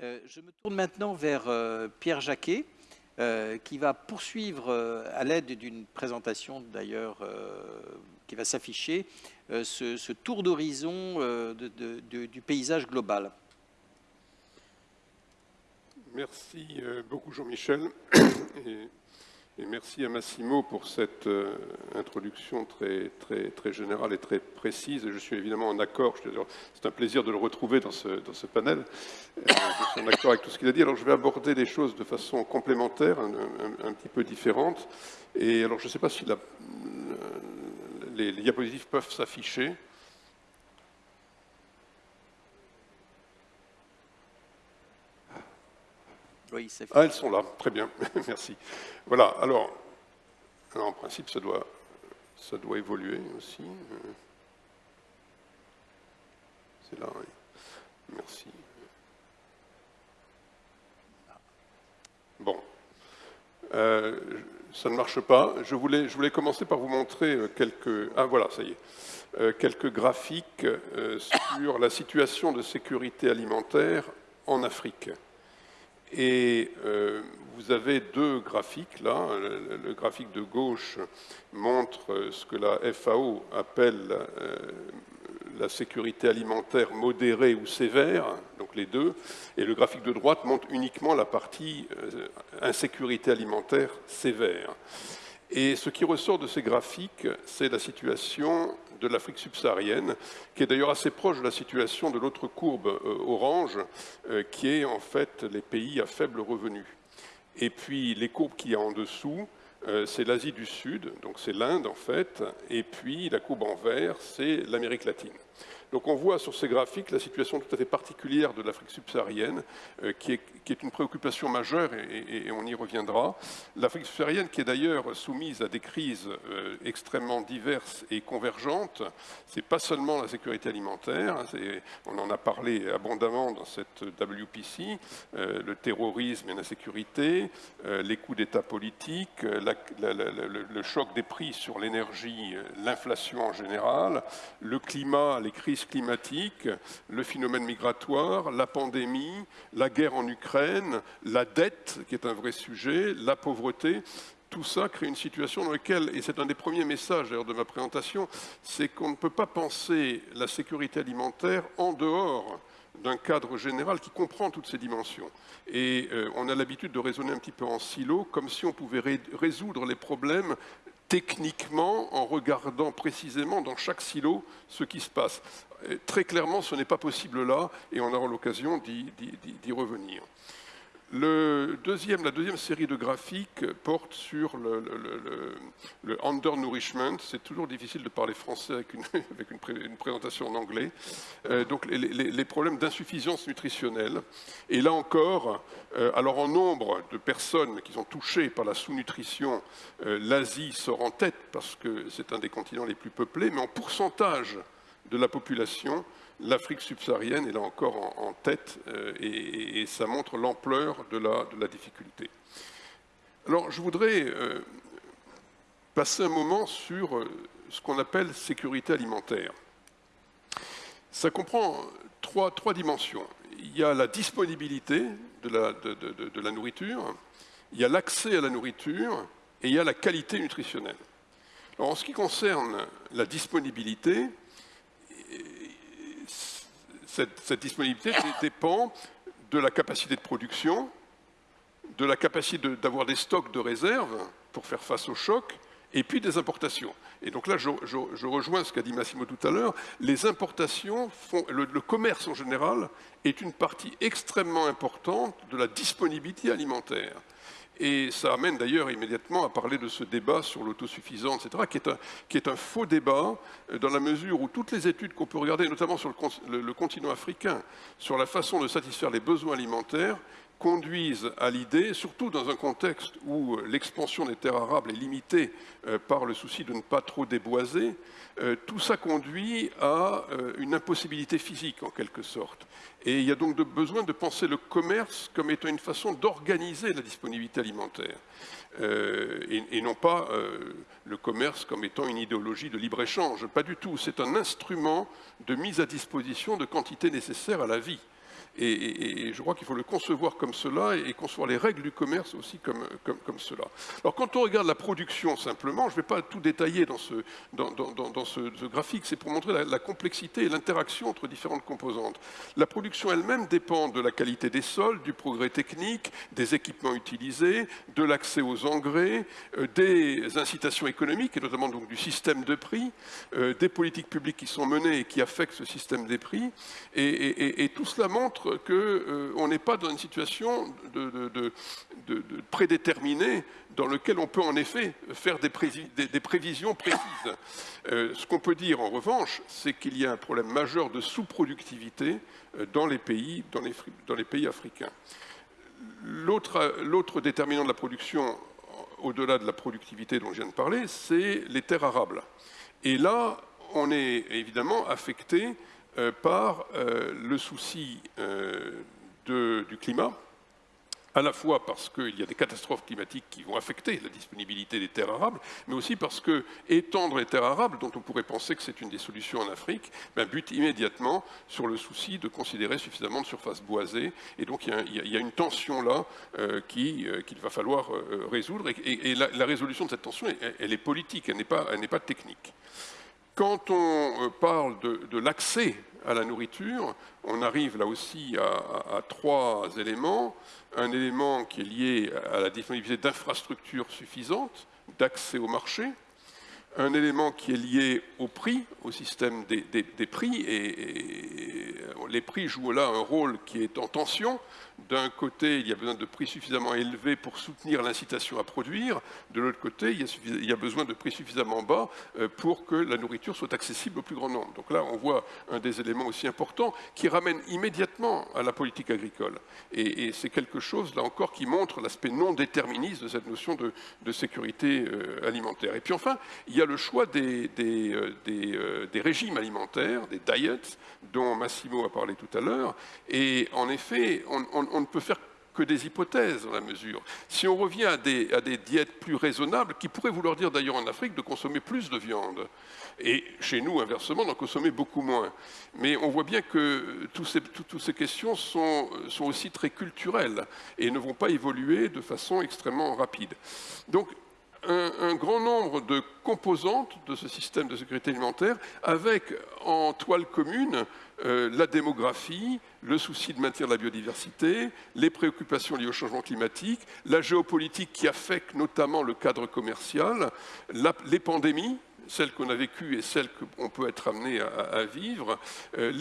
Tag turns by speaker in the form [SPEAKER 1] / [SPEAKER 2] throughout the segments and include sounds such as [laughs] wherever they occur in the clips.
[SPEAKER 1] je me tourne maintenant vers Pierre Jacquet, qui va poursuivre à l'aide d'une présentation d'ailleurs qui va s'afficher, ce, tour d'horizon du paysage global.
[SPEAKER 2] Merci beaucoup Jean-Michel. [coughs] Merci à Massimo pour cette euh, introduction très, très, très générale et très précise. Je suis évidemment en accord, c'est un plaisir de le retrouver dans ce, dans ce panel. Euh, je suis en accord avec tout ce qu'il a dit. Alors je vais aborder des choses de façon complémentaire, un, petit peu différente. Et alors je ne sais pas si les, les diapositives peuvent s'afficher. Ah, elles sont là, très bien, [laughs] merci. Voilà, alors, en principe, ça doit, ça doit évoluer aussi. C'est là, oui. Merci. Bon. Euh, ça ne marche pas. Je voulais, je voulais commencer par vous montrer euh, quelques... Ah voilà, ça y est. Euh, quelques graphiques sur la situation de sécurité alimentaire en Afrique. Et euh, vous avez deux graphiques là. Le, graphique de gauche montre ce que la FAO appelle euh, la sécurité alimentaire modérée ou sévère, donc les deux. Et le graphique de droite montre uniquement la partie euh, insécurité alimentaire sévère. Et ce qui ressort de ces graphiques, c'est la situation de l'Afrique subsaharienne, qui est d'ailleurs assez proche de la situation de l'autre courbe euh, orange, euh, qui est en fait les pays à faible revenu. Et puis les courbes qui y a en dessous, euh, c'est l'Asie du Sud, donc c'est l'Inde en fait, et puis la courbe en vert, c'est l'Amérique latine. Donc on voit sur ces graphiques la situation tout à fait particulière de l'Afrique subsaharienne, euh, qui, est, une préoccupation majeure, et, on y reviendra. L'Afrique subsaharienne qui est d'ailleurs soumise à des crises euh, extrêmement diverses et convergentes. Ce n'est pas seulement la sécurité alimentaire, hein, on en a parlé abondamment dans cette WPC, euh, le terrorisme et l'insécurité, les coups d'État politiques, le choc des prix sur l'énergie, l'inflation en général, le climat, les crises climatique, le phénomène migratoire, la pandémie, la guerre en Ukraine, la dette, qui est un vrai sujet, la pauvreté, tout ça crée une situation dans laquelle, et c'est un des premiers messages de ma présentation, c'est qu'on ne peut pas penser la sécurité alimentaire en dehors d'un cadre général qui comprend toutes ces dimensions. Et euh, on a l'habitude de raisonner un petit peu en silo, comme si on pouvait résoudre les problèmes techniquement en regardant précisément dans chaque silo ce qui se passe. Très clairement, ce n'est pas possible là, et on aura l'occasion d'y revenir. La deuxième série de graphiques porte sur le, undernourishment. C'est toujours difficile de parler français avec une, [laughs] avec une, présentation en anglais. Euh, donc les, problèmes d'insuffisance nutritionnelle. Et là encore, euh, alors en nombre de personnes qui sont touchées par la sous-nutrition, euh, l'Asie sort en tête parce que c'est un des continents les plus peuplés, mais en pourcentage de la population, l'Afrique subsaharienne est là encore en, tête euh, et, ça montre l'ampleur de la, difficulté. Alors je voudrais euh, passer un moment sur euh, ce qu'on appelle sécurité alimentaire. Ça comprend trois, dimensions. Il y a la disponibilité de la, de la nourriture, il y a l'accès à la nourriture et il y a la qualité nutritionnelle. Alors, en ce qui concerne la disponibilité, cette, disponibilité dépend de la capacité de production, de la capacité d'avoir des stocks de réserve pour faire face au choc, et puis des importations. Et donc là, je, rejoins ce qu'a dit Massimo tout à l'heure, les importations, font, le, commerce en général est une partie extrêmement importante de la disponibilité alimentaire. Et ça amène d'ailleurs immédiatement à parler de ce débat sur l'autosuffisance, etc., qui est, un, faux débat euh, dans la mesure où toutes les études qu'on peut regarder, notamment sur le, continent africain, sur la façon de satisfaire les besoins alimentaires, conduisent à l'idée, surtout dans un contexte où l'expansion des terres arables est limitée euh, par le souci de ne pas trop déboiser, euh, tout ça conduit à une impossibilité physique en quelque sorte. Et il y a donc besoin de penser le commerce comme étant une façon d'organiser la disponibilité alimentaire, euh, et, non pas euh, le commerce comme étant une idéologie de libre-échange. Pas du tout. C'est un instrument de mise à disposition de quantités nécessaires à la vie. Et, je crois qu'il faut le concevoir comme cela et, concevoir les règles du commerce aussi comme, comme, cela. Alors quand on regarde la production simplement, je ne vais pas tout détailler dans ce, dans, dans, ce, graphique, c'est pour montrer la, complexité et l'interaction entre différentes composantes. La production elle-même dépend de la qualité des sols, du progrès technique, des équipements utilisés, de l'accès aux engrais, euh, des incitations économiques et notamment donc du système de prix, euh, des politiques publiques qui sont menées et qui affectent ce système des prix. Et tout cela montre qu'on euh, n'est pas dans une situation prédéterminée dans laquelle on peut en effet faire des, prévisions précises. Euh, ce qu'on peut dire en revanche, c'est qu'il y a un problème majeur de sous-productivité euh, dans les pays, dans les, pays africains. L'autre déterminant de la production, au-delà de la productivité dont je viens de parler, c'est les terres arables. Et là, on est évidemment affecté par euh, le souci euh, du climat, à la fois parce qu'il y a des catastrophes climatiques qui vont affecter la disponibilité des terres arables, mais aussi parce que étendre les terres arables, dont on pourrait penser que c'est une des solutions en Afrique, ben, bute immédiatement sur le souci de considérer suffisamment de surface boisée. Et donc il y a, une tension là qu'il va falloir résoudre. Et, la, résolution de cette tension, elle, est politique, elle n'est pas, pas technique. Quand on euh, parle de, l'accès à la nourriture, on arrive là aussi à, trois éléments. Un élément qui est lié à la disponibilité d'infrastructures suffisantes, d'accès au marché. Un élément qui est lié au prix, au système des, prix, et, les prix jouent là un rôle qui est en tension d'un côté, il y a besoin de prix suffisamment élevés pour soutenir l'incitation à produire. De l'autre côté, il y, a besoin de prix suffisamment bas euh, pour que la nourriture soit accessible au plus grand nombre. Donc là, on voit un des éléments aussi importants qui ramène immédiatement à la politique agricole. Et, c'est quelque chose, là encore, qui montre l'aspect non déterministe de cette notion de, sécurité euh, alimentaire. Et puis enfin, il y a le choix euh, des régimes alimentaires, des diets, dont Massimo a parlé tout à l'heure. Et en effet, on, ne peut faire que des hypothèses dans la mesure. Si on revient à des, diètes plus raisonnables, qui pourraient vouloir dire d'ailleurs en Afrique de consommer plus de viande, et chez nous, inversement, d'en consommer beaucoup moins. Mais on voit bien que toutes ces, questions sont, sont aussi très culturelles et ne vont pas évoluer de façon extrêmement rapide. Donc, un, grand nombre de composantes de ce système de sécurité alimentaire, avec en toile commune euh, la démographie, le souci de maintenir la biodiversité, les préoccupations liées au changement climatique, la géopolitique qui affecte notamment le cadre commercial, les pandémies, celles qu'on a vécues et celles qu'on peut être amené à, vivre, euh,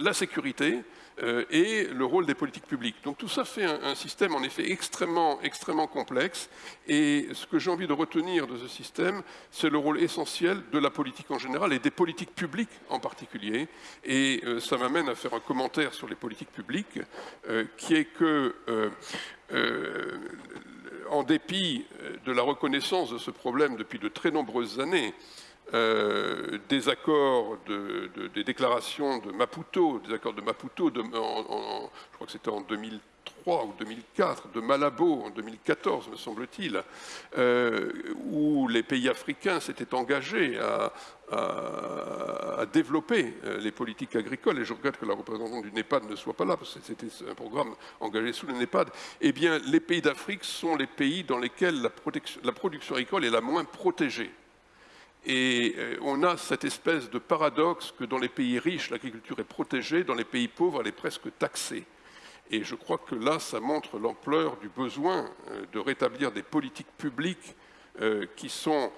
[SPEAKER 2] la sécurité, euh, et le rôle des politiques publiques. Donc tout ça fait un, système en effet extrêmement, extrêmement complexe et ce que j'ai envie de retenir de ce système, c'est le rôle essentiel de la politique en général et des politiques publiques en particulier. Et euh, ça m'amène à faire un commentaire sur les politiques publiques qui est que en dépit de la reconnaissance de ce problème depuis de très nombreuses années, euh, des accords, des déclarations de Maputo, des accords de Maputo, je crois que c'était en 2003 ou 2004, de Malabo en 2014, me semble-t-il, euh, où les pays africains s'étaient engagés à, développer euh, les politiques agricoles, et je regrette que la représentante du NEPAD ne soit pas là, parce que c'était un programme engagé sous le NEPAD, eh bien, les pays d'Afrique sont les pays dans lesquels la production agricole est la moins protégée. Et euh, on a cette espèce de paradoxe que dans les pays riches, l'agriculture est protégée, dans les pays pauvres, elle est presque taxée. Et je crois que là, ça montre l'ampleur du besoin euh, de rétablir des politiques publiques euh, qui sont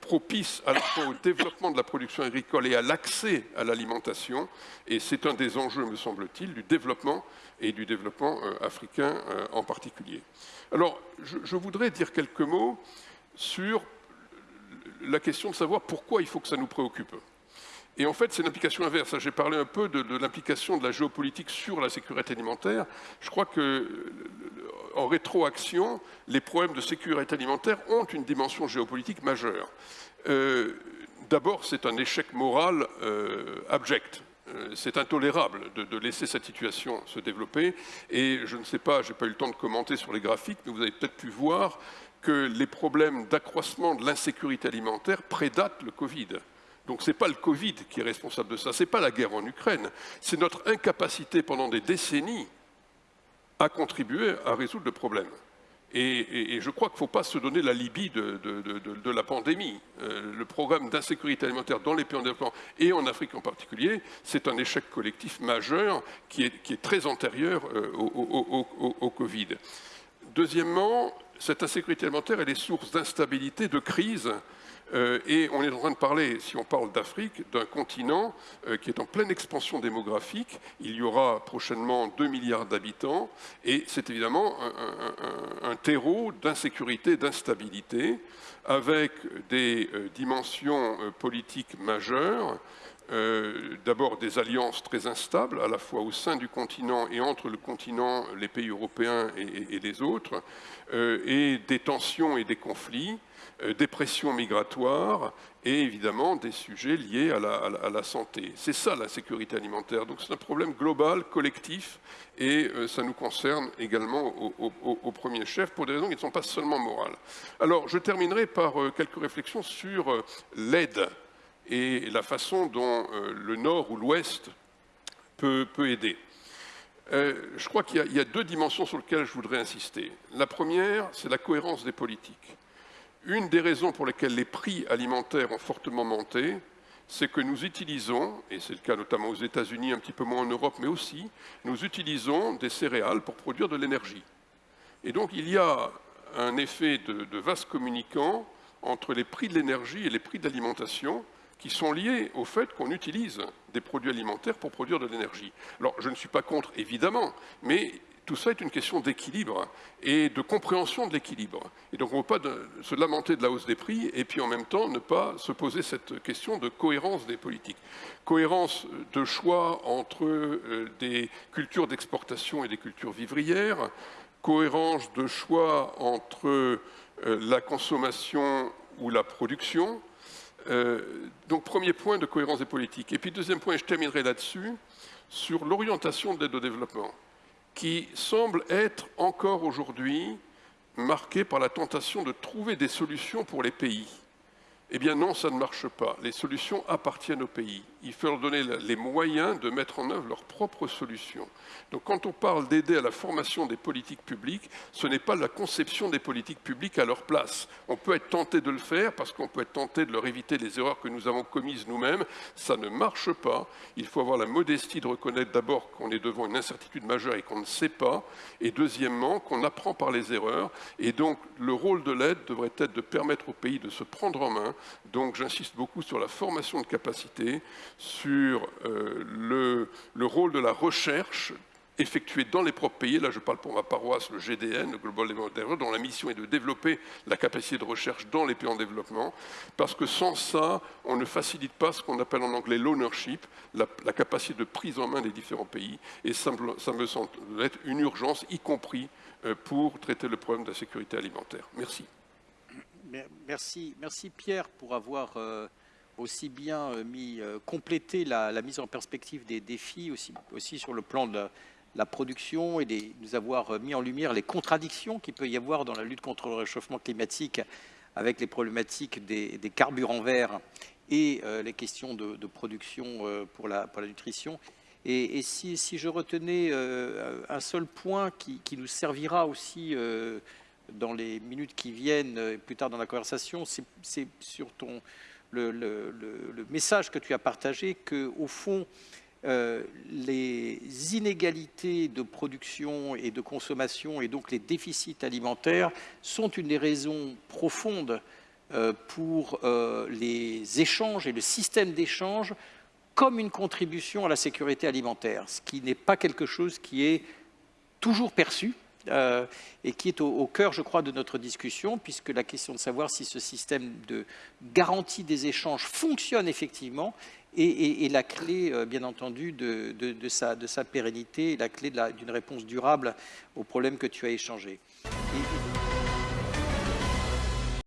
[SPEAKER 2] propices à la fois au développement de la production agricole et à l'accès à l'alimentation. Et c'est un des enjeux, me semble-t-il, du développement et du développement africain en particulier. Alors, je voudrais dire quelques mots sur la question de savoir pourquoi il faut que ça nous préoccupe. Et en fait, c'est une implication inverse. J'ai parlé un peu de, l'implication de la géopolitique sur la sécurité alimentaire. Je crois que, en rétroaction, les problèmes de sécurité alimentaire ont une dimension géopolitique majeure. Euh, d'abord, c'est un échec moral euh, abject. Euh, c'est intolérable de, laisser cette situation se développer. Et je ne sais pas, je n'ai pas eu le temps de commenter sur les graphiques, mais vous avez peut-être pu voir que les problèmes d'accroissement de l'insécurité alimentaire prédatent le Covid. Donc ce n'est pas le Covid qui est responsable de ça, ce n'est pas la guerre en Ukraine, c'est notre incapacité pendant des décennies à contribuer à résoudre le problème. Et, je crois qu'il ne faut pas se donner la Libye de, la pandémie. Euh, le programme d'insécurité alimentaire dans les pays en développement et en Afrique en particulier, c'est un échec collectif majeur qui est, très antérieur euh, au, au, Covid. Deuxièmement, cette insécurité alimentaire, elle est source d'instabilité, de crise euh, et on est en train de parler, si on parle d'Afrique, d'un continent euh, qui est en pleine expansion démographique. Il y aura prochainement 2 milliards d'habitants et c'est évidemment un, terreau d'insécurité, d'instabilité, avec des euh, dimensions politiques majeures. D'abord des alliances très instables, à la fois au sein du continent et entre le continent, les pays européens et les autres, et des tensions et des conflits, euh, des pressions migratoires et évidemment des sujets liés à la, santé. C'est ça la sécurité alimentaire. Donc c'est un problème global, collectif, et euh, ça nous concerne également au, premier chef pour des raisons qui ne sont pas seulement morales. Alors je terminerai par euh, quelques réflexions sur l'aide et la façon dont le Nord ou l'Ouest peut, aider. je crois qu'il y, a deux dimensions sur lesquelles je voudrais insister. La première, c'est la cohérence des politiques. Une des raisons pour lesquelles les prix alimentaires ont fortement monté, c'est que nous utilisons, et c'est le cas notamment aux États-Unis, un petit peu moins en Europe, mais aussi, nous utilisons des céréales pour produire de l'énergie. Et donc il y a un effet de, de vase communicant entre les prix de l'énergie et les prix de l'alimentation qui sont liés au fait qu'on utilise des produits alimentaires pour produire de l'énergie. Alors je ne suis pas contre, évidemment, mais tout ça est une question d'équilibre et de compréhension de l'équilibre. Et donc on ne peut pas se lamenter de la hausse des prix et puis en même temps ne pas se poser cette question de cohérence des politiques. Cohérence de choix entre euh, des cultures d'exportation et des cultures vivrières, cohérence de choix entre euh, la consommation ou la production. Euh, donc premier point de cohérence des politiques. Et puis deuxième point, et je terminerai là-dessus, sur l'orientation de l'aide au développement qui semble être encore aujourd'hui marqué par la tentation de trouver des solutions pour les pays. Eh bien non, ça ne marche pas. Les solutions appartiennent aux pays. Il faut leur donner les moyens de mettre en œuvre leurs propres solutions. Donc quand on parle d'aider à la formation des politiques publiques, ce n'est pas la conception des politiques publiques à leur place. On peut être tenté de le faire parce qu'on peut être tenté de leur éviter les erreurs que nous avons commises nous-mêmes. Ça ne marche pas. Il faut avoir la modestie de reconnaître d'abord qu'on est devant une incertitude majeure et qu'on ne sait pas. Et deuxièmement, qu'on apprend par les erreurs. Et donc le rôle de l'aide devrait être de permettre aux pays de se prendre en main donc j'insiste beaucoup sur la formation de capacité, sur euh, le, rôle de la recherche effectuée dans les propres pays. Là, je parle pour ma paroisse, le GDN, le Global Development dont la mission est de développer la capacité de recherche dans les pays en développement, parce que sans ça, on ne facilite pas ce qu'on appelle en anglais l'ownership, la, capacité de prise en main des différents pays, et ça me semble être une urgence, y compris euh, pour traiter le problème de la sécurité alimentaire. Merci.
[SPEAKER 1] Merci, merci Pierre pour avoir euh, aussi bien euh, euh, complété la, mise en perspective des défis, aussi, sur le plan de la, production et nous avoir mis en lumière les contradictions qu'il peut y avoir dans la lutte contre le réchauffement climatique avec les problématiques des, carburants verts et les questions de, production pour la, nutrition. Et, si, si, je retenais un seul point qui, qui nous servira aussi dans les minutes qui viennent, euh, plus tard dans la conversation, c'est sur ton, le, message que tu as partagé que, au fond, euh, les inégalités de production et de consommation et donc les déficits alimentaires sont une des raisons profondes euh, pour les échanges et le système d'échange comme une contribution à la sécurité alimentaire, ce qui n'est pas quelque chose qui est toujours perçu, euh, et qui est au, cœur, je crois, de notre discussion, puisque la question de savoir si ce système de garantie des échanges fonctionne effectivement est, la clé, euh, bien entendu, de, sa, de, sa, pérennité, la clé d'une réponse durable aux problèmes que tu as échangés.